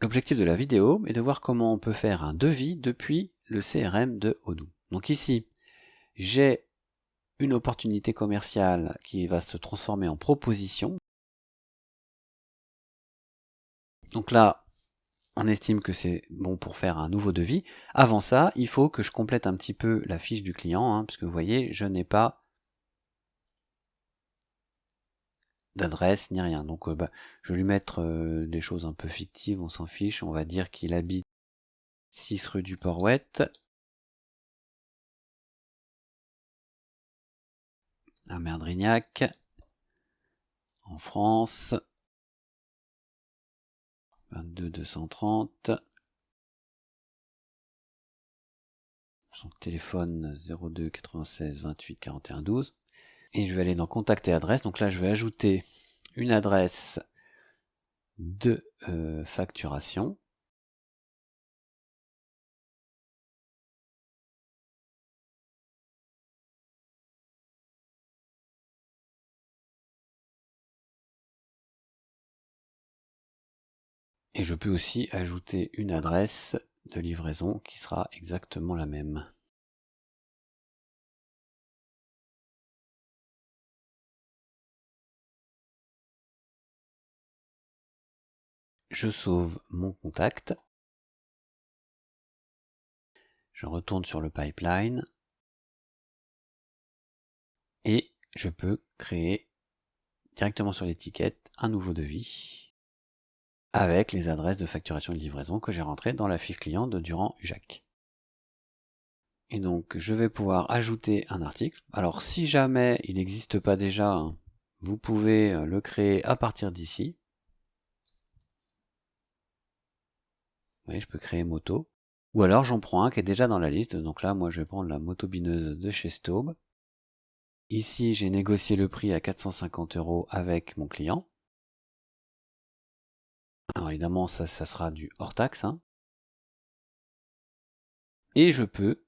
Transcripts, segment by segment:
L'objectif de la vidéo est de voir comment on peut faire un devis depuis le CRM de Odoo. Donc ici, j'ai une opportunité commerciale qui va se transformer en proposition. Donc là, on estime que c'est bon pour faire un nouveau devis. Avant ça, il faut que je complète un petit peu la fiche du client, hein, puisque vous voyez, je n'ai pas d'adresse ni rien. Donc euh, bah, je vais lui mettre euh, des choses un peu fictives, on s'en fiche. On va dire qu'il habite 6 rue du Port-Ouette. À Merdrignac, en France. 22 230. Son téléphone 02 96 28 41 12. Et je vais aller dans Contact et adresse. Donc là, je vais ajouter une adresse de euh, facturation. Et je peux aussi ajouter une adresse de livraison qui sera exactement la même. Je sauve mon contact, je retourne sur le pipeline et je peux créer directement sur l'étiquette un nouveau devis avec les adresses de facturation et de livraison que j'ai rentrées dans la fiche client de Durand Ujac. Et donc je vais pouvoir ajouter un article. Alors si jamais il n'existe pas déjà, vous pouvez le créer à partir d'ici. Je peux créer moto. Ou alors j'en prends un qui est déjà dans la liste. Donc là, moi, je vais prendre la moto bineuse de chez Staub. Ici, j'ai négocié le prix à 450 euros avec mon client. Alors évidemment, ça, ça sera du hors taxe. Hein. Et je peux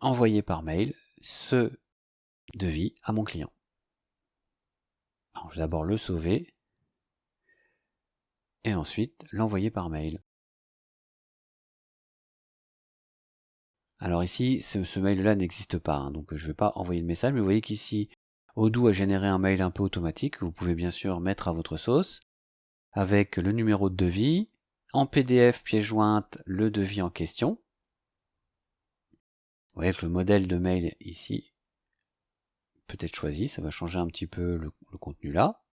envoyer par mail ce devis à mon client. Alors, je vais d'abord le sauver et ensuite l'envoyer par mail. Alors ici, ce, mail-là n'existe pas, hein, donc je ne vais pas envoyer le message, mais vous voyez qu'ici, Odoo a généré un mail un peu automatique, que vous pouvez bien sûr mettre à votre sauce, avec le numéro de devis, en PDF pièce jointe le devis en question. Vous voyez que le modèle de mail ici peut être choisi, ça va changer un petit peu le contenu là.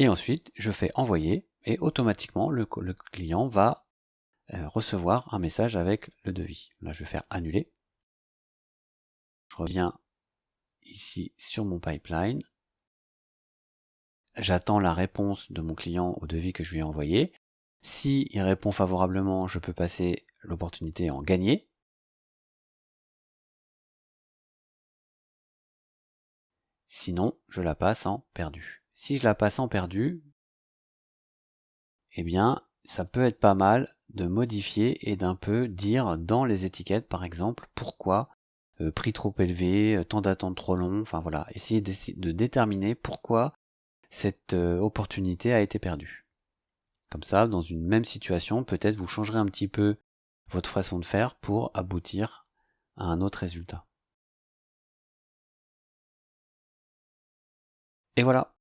Et ensuite, je fais envoyer et automatiquement le, client va euh, recevoir un message avec le devis. Là, je vais faire annuler. Je reviens ici sur mon pipeline. J'attends la réponse de mon client au devis que je lui ai envoyé. Si il répond favorablement, je peux passer l'opportunité en gagner. Sinon, je la passe en perdu. Si je la passe en perdu, eh bien, ça peut être pas mal de modifier et d'un peu dire dans les étiquettes, par exemple, pourquoi euh, prix trop élevé, euh, temps d'attente trop long, enfin voilà, essayer de déterminer pourquoi cette euh, opportunité a été perdue. Comme ça, dans une même situation, peut-être vous changerez un petit peu votre façon de faire pour aboutir à un autre résultat. Et voilà,